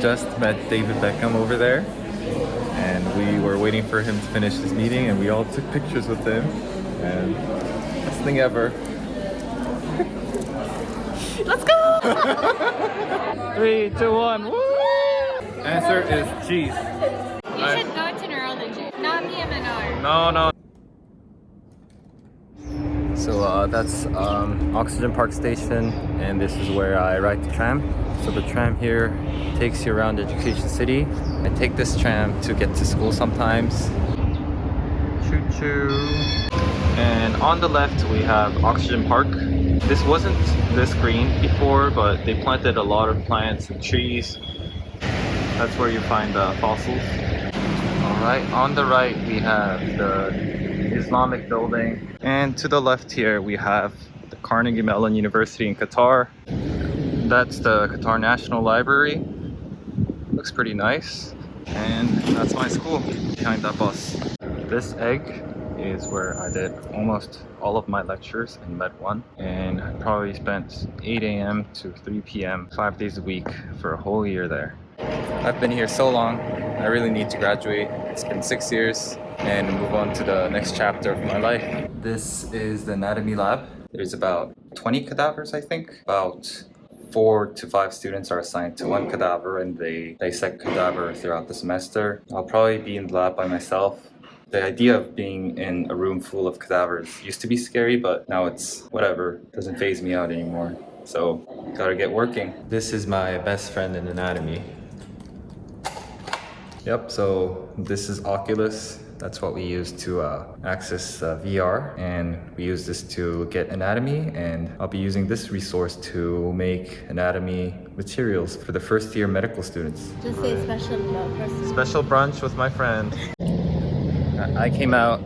just met David Beckham over there and we were waiting for him to finish his meeting and we all took pictures with him and best thing ever. Let's go! Three, two, one, woo! Answer is cheese. You should go to neurology, not me and Menard. No, no. So uh, that's um, Oxygen Park Station, and this is where I ride the tram. So the tram here takes you around Education City. I take this tram to get to school sometimes. Choo choo. And on the left we have Oxygen Park. This wasn't this green before, but they planted a lot of plants and trees. That's where you find the fossils. Alright, on the right we have the Islamic building. And to the left here we have the Carnegie Mellon University in Qatar. That's the Qatar National Library. Looks pretty nice. And that's my school behind that bus. This egg is where I did almost all of my lectures in Med 1 and I probably spent 8 a.m. to 3 p.m. five days a week for a whole year there. I've been here so long, I really need to graduate. It's been six years and move on to the next chapter of my life. This is the anatomy lab. There's about 20 cadavers, I think. About four to five students are assigned to one cadaver and they dissect cadaver throughout the semester. I'll probably be in the lab by myself. The idea of being in a room full of cadavers used to be scary, but now it's whatever. doesn't faze me out anymore. So, gotta get working. This is my best friend in anatomy. Yep, so this is Oculus. That's what we use to uh, access uh, VR and we use this to get anatomy and I'll be using this resource to make anatomy materials for the first year medical students. Just say special brunch. Special brunch with my friend. I came out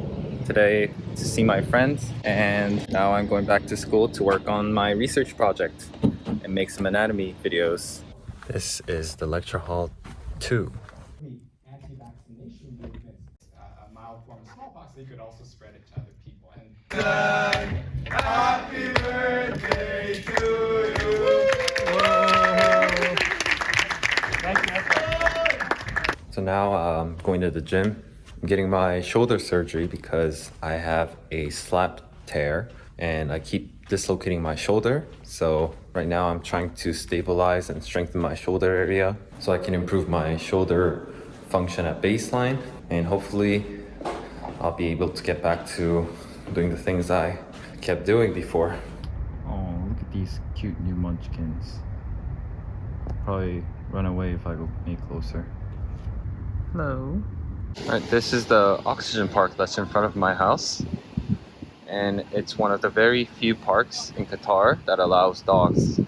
today to see my friends and now I'm going back to school to work on my research project and make some anatomy videos. This is the lecture hall 2. A form of smallpox, they could also spread it to other people. And Happy birthday to you. So now I'm going to the gym. I'm getting my shoulder surgery because I have a slap tear and I keep dislocating my shoulder. So right now I'm trying to stabilize and strengthen my shoulder area so I can improve my shoulder function at baseline and hopefully I'll be able to get back to doing the things I kept doing before. Oh, look at these cute new munchkins. Probably run away if I go any closer. Hello. Alright, this is the oxygen park that's in front of my house. And it's one of the very few parks in Qatar that allows dogs.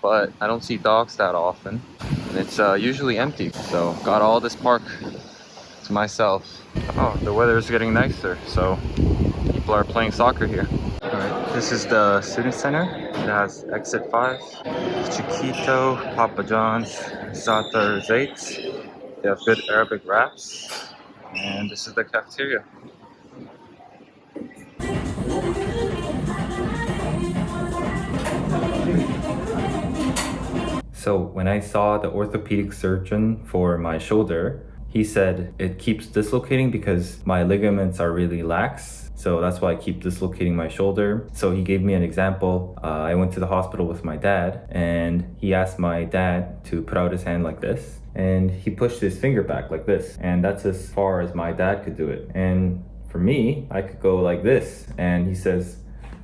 But I don't see dogs that often. And it's uh, usually empty. So got all this park to myself. Oh, the weather is getting nicer, so people are playing soccer here. Alright, this is the student center. It has exit 5, Chiquito, Papa John's, Zaits. They have good Arabic wraps. And this is the cafeteria. So when I saw the orthopedic surgeon for my shoulder, he said it keeps dislocating because my ligaments are really lax. So that's why I keep dislocating my shoulder. So he gave me an example. Uh, I went to the hospital with my dad and he asked my dad to put out his hand like this. And he pushed his finger back like this. And that's as far as my dad could do it. And for me, I could go like this. And he says,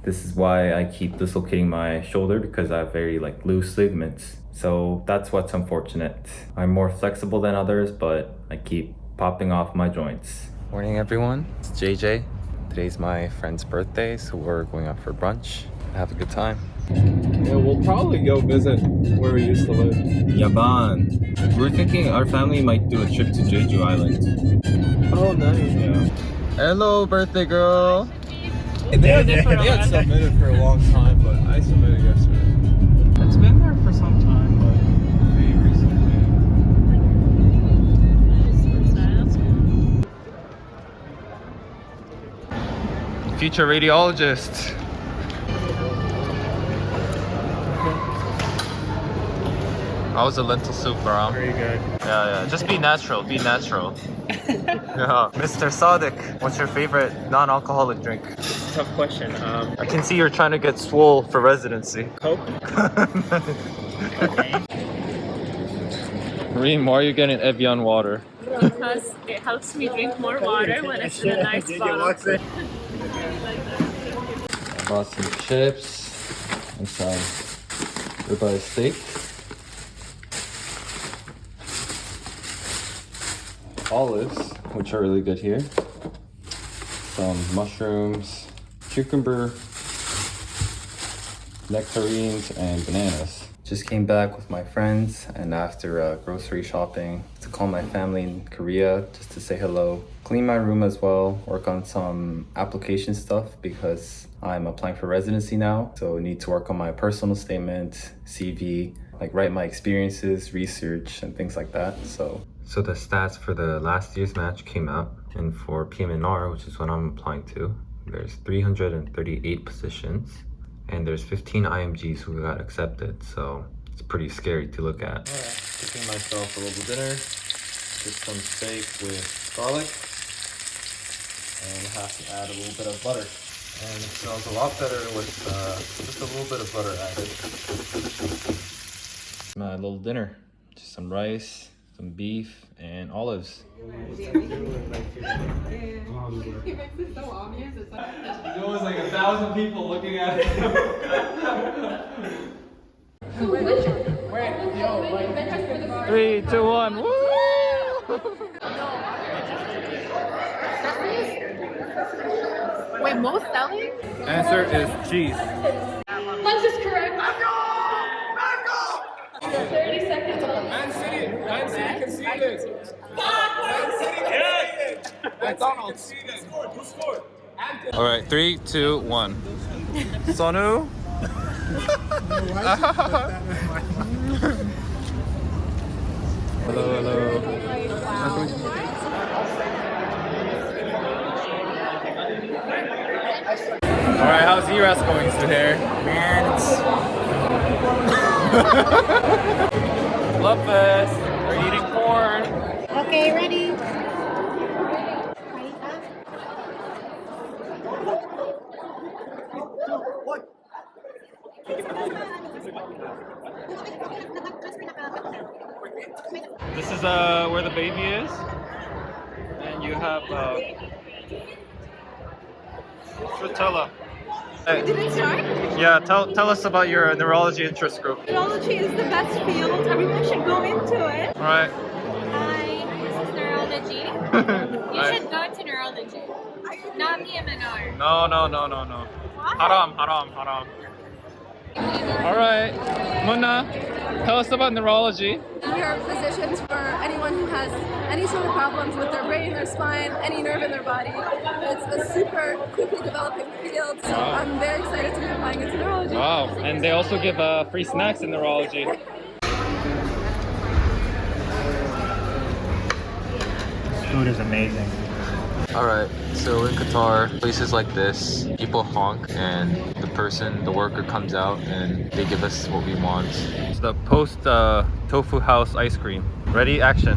this is why I keep dislocating my shoulder because I have very like loose ligaments. So that's what's unfortunate. I'm more flexible than others, but I keep popping off my joints. Morning everyone, it's JJ. Today's my friend's birthday, so we're going out for brunch. Have a good time. Yeah, we'll probably go visit where we used to live. Yaban. We're thinking our family might do a trip to Jeju Island. Oh, nice. Yeah. Hello, birthday girl. They had, they had submitted for a long time, Future radiologist. I was a lentil soup, Baram? Very good. Yeah, yeah. Just be natural. Be natural. yeah. Mr. Sadiq, what's your favorite non-alcoholic drink? Tough question. Um, I can see you're trying to get swole for residency. Coke. Reem, why are you getting Evian water? because it helps me drink more water when it's in a nice bottle. Bought some chips and some ribeye steak. Olives, which are really good here. Some mushrooms, cucumber, nectarines, and bananas. Just came back with my friends and after uh, grocery shopping to call my family in Korea just to say hello. Clean my room as well, work on some application stuff because I'm applying for residency now. So I need to work on my personal statement, CV, like write my experiences, research, and things like that. So so the stats for the last year's match came out and for PM&R, which is what I'm applying to, there's 338 positions and there's 15 IMGs who got accepted, so it's pretty scary to look at. All right, cooking myself a little dinner, just some steak with garlic, and have to add a little bit of butter. And it smells a lot better with uh, just a little bit of butter added. My little dinner, just some rice, some beef, and olives. There was like a thousand people looking at it. Three, two, one, woo! Wait, most selling? Answer is cheese. Lunch is correct. Let's go! Let's go! 30 seconds left. Man City, Man City conceded. Man City conceded. McDonald's. Who scored? All right, three, two, one. Sonu. hello, hello. All right, how's ERAS going, Suhair? Man, it's Love fest. We're eating corn. Okay, ready? This is uh where the baby is, and you have uh. Tritella. Did it start? Yeah, tell tell us about your neurology interest group. Neurology is the best field. Everyone should go into it. All right. Hi, this is neurology. You Right. should go to neurology. Not PM&R. No, no, no, no, no. Haram, haram, haram. All right, Munna, tell us about neurology. We are physicians for anyone who has any sort of problems with their brain, their spine, any nerve in their body. It's a super quickly developing field, so Wow. I'm very excited to be applying it to neurology. Wow, and they also give uh, free snacks in neurology. food is amazing. All right, so in Qatar, places like this, people honk and the person, the worker comes out and they give us what we want. It's the post uh, tofu house ice cream. Ready, action.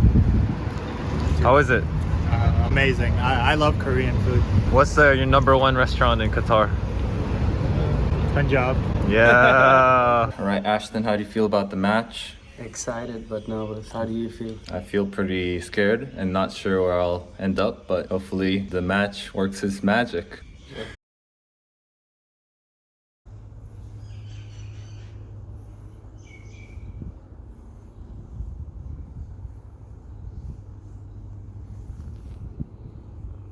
How is it? Uh, amazing. I, I love Korean food. What's uh, your number one restaurant in Qatar? Punjab. Yeah. All right, Ashton, how do you feel about the match? Excited but nervous. How do you feel? I feel pretty scared and not sure where I'll end up, but hopefully the match works its magic.